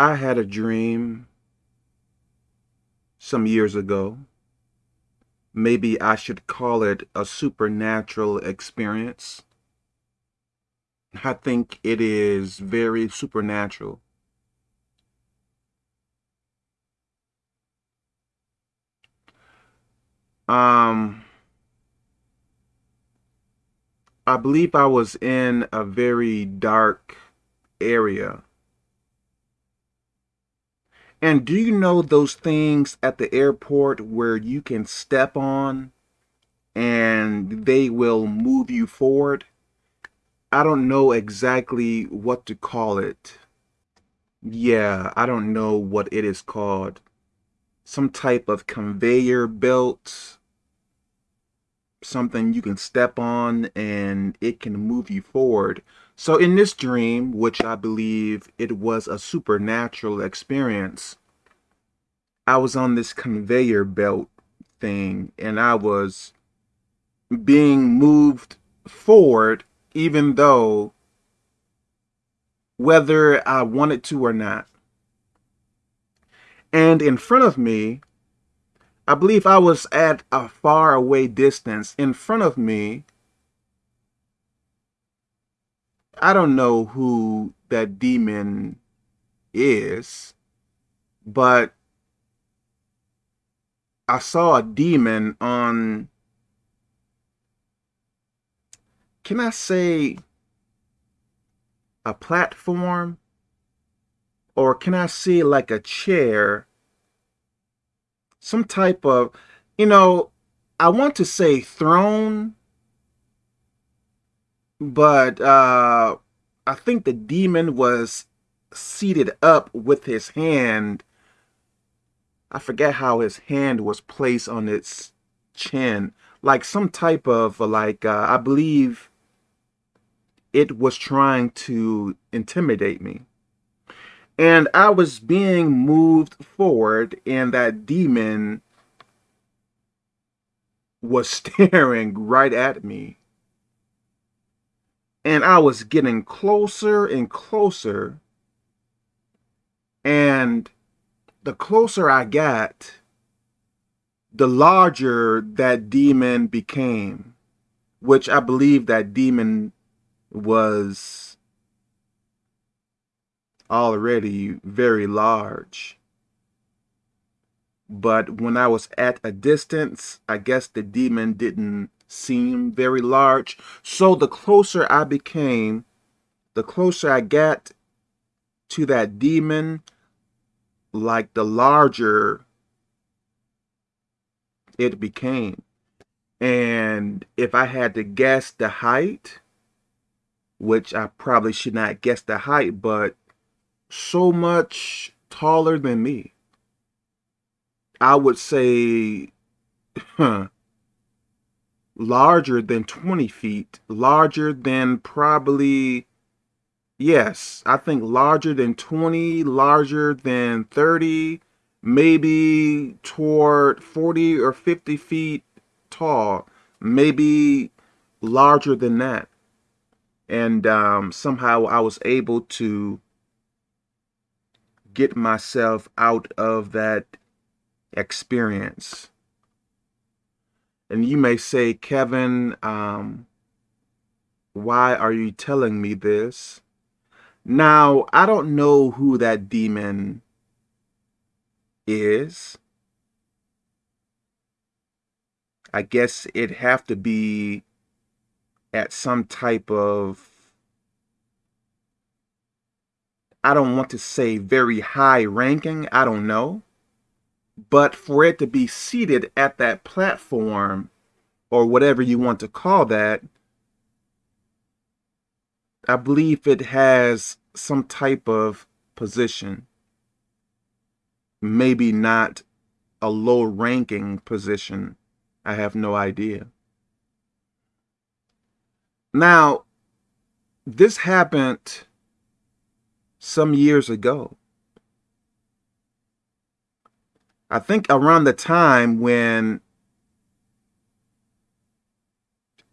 I had a dream some years ago. Maybe I should call it a supernatural experience. I think it is very supernatural. Um, I believe I was in a very dark area and do you know those things at the airport where you can step on and they will move you forward? I don't know exactly what to call it. Yeah, I don't know what it is called. Some type of conveyor belt, something you can step on and it can move you forward. So in this dream, which I believe it was a supernatural experience, I was on this conveyor belt thing and I was being moved forward even though whether I wanted to or not. And in front of me, I believe I was at a far away distance. In front of me I don't know who that demon is, but I saw a demon on, can I say a platform? Or can I see like a chair? Some type of, you know, I want to say throne, but uh, I think the demon was seated up with his hand. I forget how his hand was placed on its chin, like some type of like uh, I believe it was trying to intimidate me. And I was being moved forward, and that demon was staring right at me. And I was getting closer and closer. And the closer I got, the larger that demon became, which I believe that demon was already very large. But when I was at a distance, I guess the demon didn't seem very large. So the closer I became, the closer I got to that demon, like the larger it became. And if I had to guess the height, which I probably should not guess the height, but so much taller than me, I would say larger than 20 feet, larger than probably, yes, I think larger than 20, larger than 30, maybe toward 40 or 50 feet tall, maybe larger than that. And um, somehow I was able to get myself out of that experience. And you may say, Kevin, um, why are you telling me this? Now, I don't know who that demon is. I guess it have to be at some type of I don't want to say very high ranking, I don't know. But for it to be seated at that platform, or whatever you want to call that, I believe it has some type of position. Maybe not a low ranking position. I have no idea. Now, this happened some years ago. I think around the time when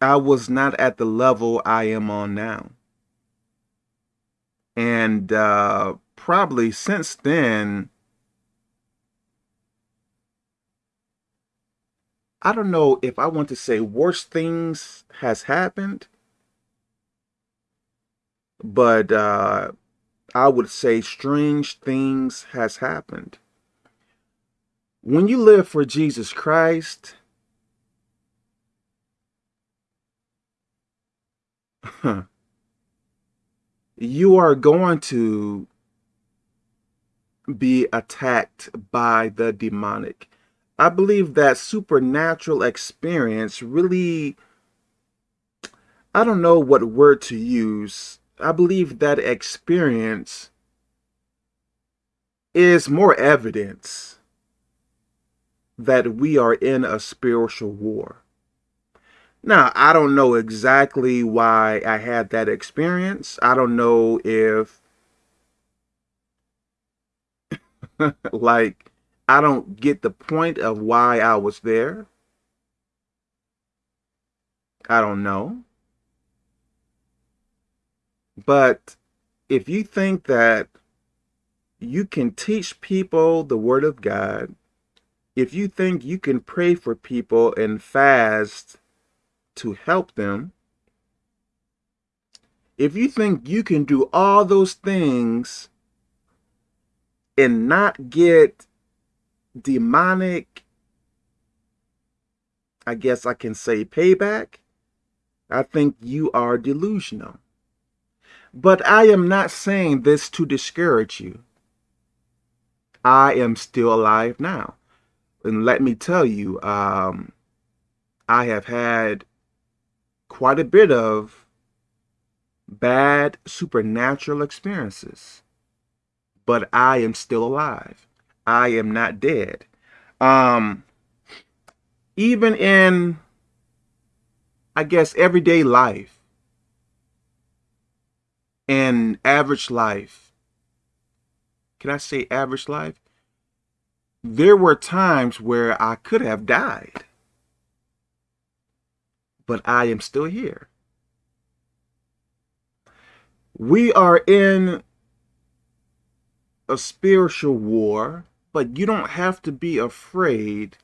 I was not at the level I am on now. And uh, probably since then, I don't know if I want to say worse things has happened, but uh, I would say strange things has happened. When you live for Jesus Christ, you are going to be attacked by the demonic. I believe that supernatural experience really, I don't know what word to use. I believe that experience is more evidence that we are in a spiritual war. Now, I don't know exactly why I had that experience. I don't know if, like, I don't get the point of why I was there. I don't know. But if you think that you can teach people the Word of God, if you think you can pray for people and fast to help them, if you think you can do all those things and not get demonic, I guess I can say payback, I think you are delusional. But I am not saying this to discourage you. I am still alive now. And let me tell you, um, I have had quite a bit of bad supernatural experiences. But I am still alive. I am not dead. Um, even in, I guess, everyday life and average life, can I say average life? There were times where I could have died but I am still here. We are in a spiritual war, but you don't have to be afraid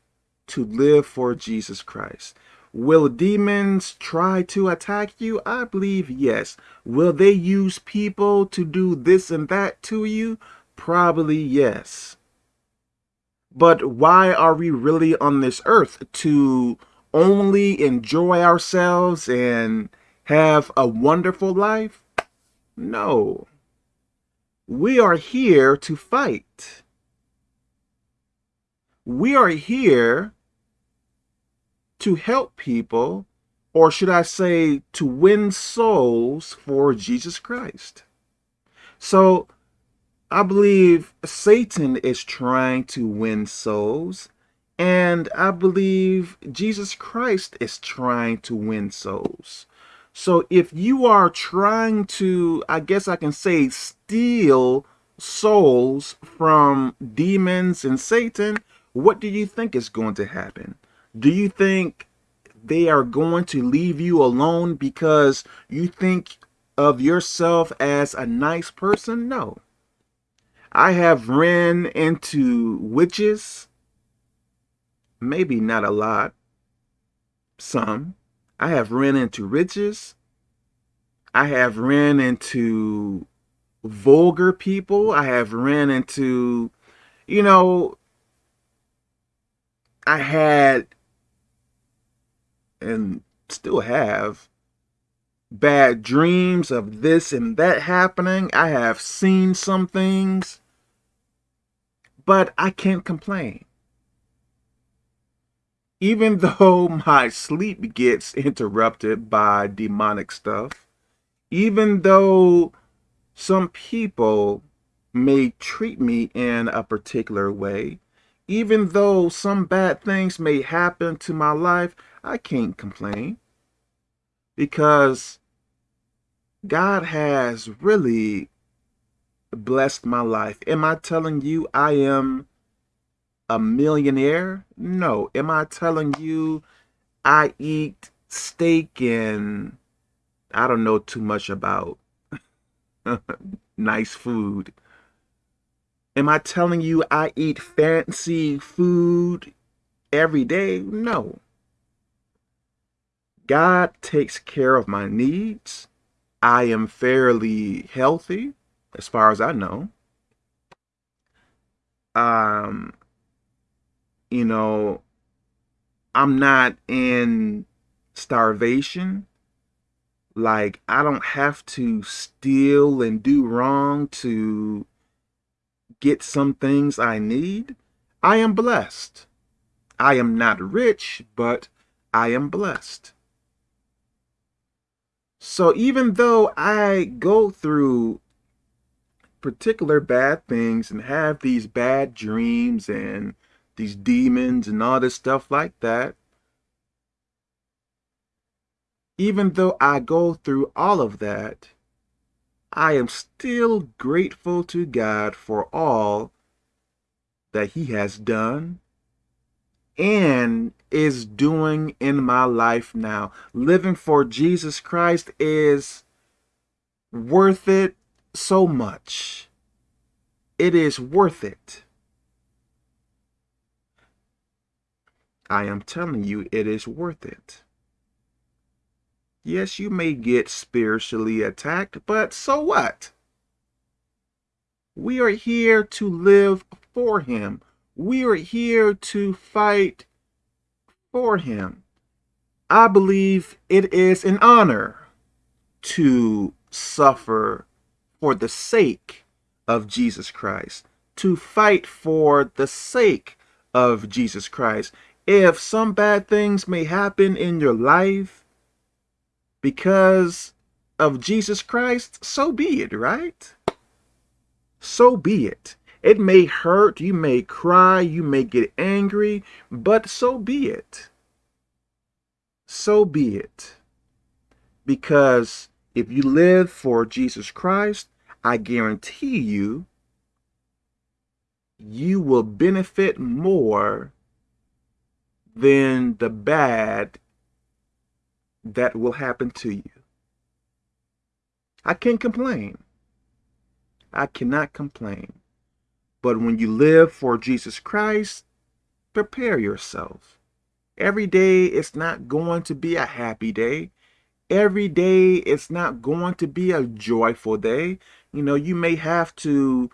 to live for Jesus Christ. Will demons try to attack you? I believe yes. Will they use people to do this and that to you? Probably yes. But why are we really on this earth? To only enjoy ourselves and have a wonderful life? No. We are here to fight. We are here to help people, or should I say, to win souls for Jesus Christ. So I believe Satan is trying to win souls and I believe Jesus Christ is trying to win souls. So if you are trying to, I guess I can say, steal souls from demons and Satan, what do you think is going to happen? Do you think they are going to leave you alone because you think of yourself as a nice person? No. I have ran into witches maybe not a lot, some. I have ran into riches. I have ran into vulgar people. I have ran into, you know, I had and still have bad dreams of this and that happening. I have seen some things, but I can't complain even though my sleep gets interrupted by demonic stuff, even though some people may treat me in a particular way, even though some bad things may happen to my life, I can't complain because God has really blessed my life. Am I telling you I am a millionaire? No. Am I telling you I eat steak and I don't know too much about nice food. Am I telling you I eat fancy food every day? No. God takes care of my needs. I am fairly healthy as far as I know. Um, you know, I'm not in starvation. Like, I don't have to steal and do wrong to get some things I need. I am blessed. I am not rich, but I am blessed. So even though I go through particular bad things and have these bad dreams and these demons and all this stuff like that, even though I go through all of that, I am still grateful to God for all that he has done and is doing in my life now. Living for Jesus Christ is worth it so much. It is worth it. I am telling you, it is worth it. Yes, you may get spiritually attacked, but so what? We are here to live for him. We are here to fight for him. I believe it is an honor to suffer for the sake of Jesus Christ, to fight for the sake of Jesus Christ. If some bad things may happen in your life, because of Jesus Christ, so be it, right? So be it. It may hurt, you may cry, you may get angry, but so be it. So be it. Because if you live for Jesus Christ, I guarantee you, you will benefit more than the bad that will happen to you. I can't complain. I cannot complain. But when you live for Jesus Christ, prepare yourself. Every day it's not going to be a happy day. Every day it's not going to be a joyful day. You know, you may have to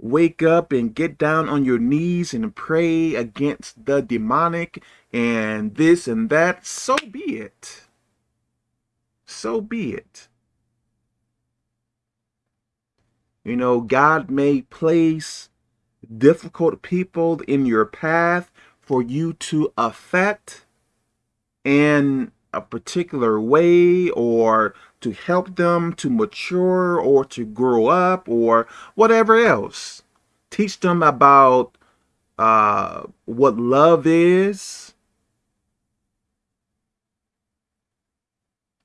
wake up and get down on your knees and pray against the demonic and this and that. So be it so be it. You know, God may place difficult people in your path for you to affect in a particular way or to help them to mature or to grow up or whatever else. Teach them about uh, what love is,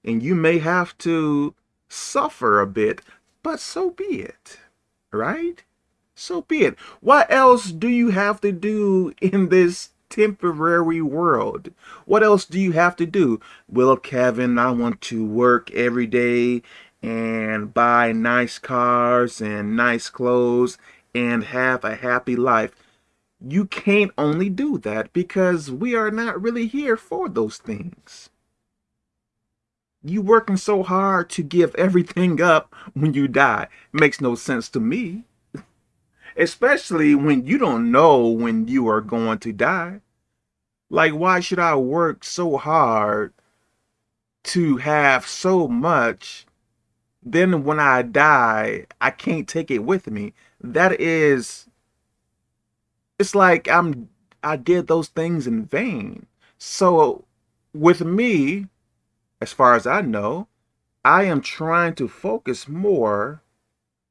and you may have to suffer a bit, but so be it, right? So be it. What else do you have to do in this temporary world? What else do you have to do? Well, Kevin, I want to work every day and buy nice cars and nice clothes and have a happy life. You can't only do that because we are not really here for those things you working so hard to give everything up when you die. Makes no sense to me. Especially when you don't know when you are going to die. Like why should i work so hard to have so much? Then when i die i can't take it with me. That is it's like i'm i did those things in vain. So with me as far as I know, I am trying to focus more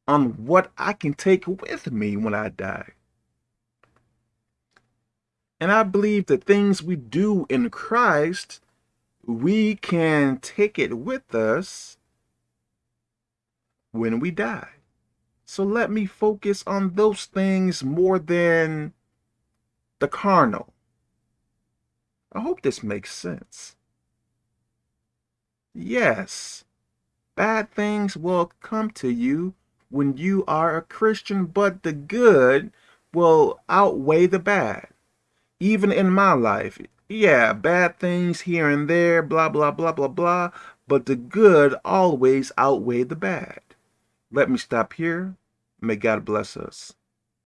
on what I can take with me when I die. And I believe the things we do in Christ, we can take it with us when we die. So let me focus on those things more than the carnal. I hope this makes sense. Yes, bad things will come to you when you are a Christian, but the good will outweigh the bad. Even in my life, yeah, bad things here and there, blah, blah, blah, blah, blah, but the good always outweigh the bad. Let me stop here. May God bless us.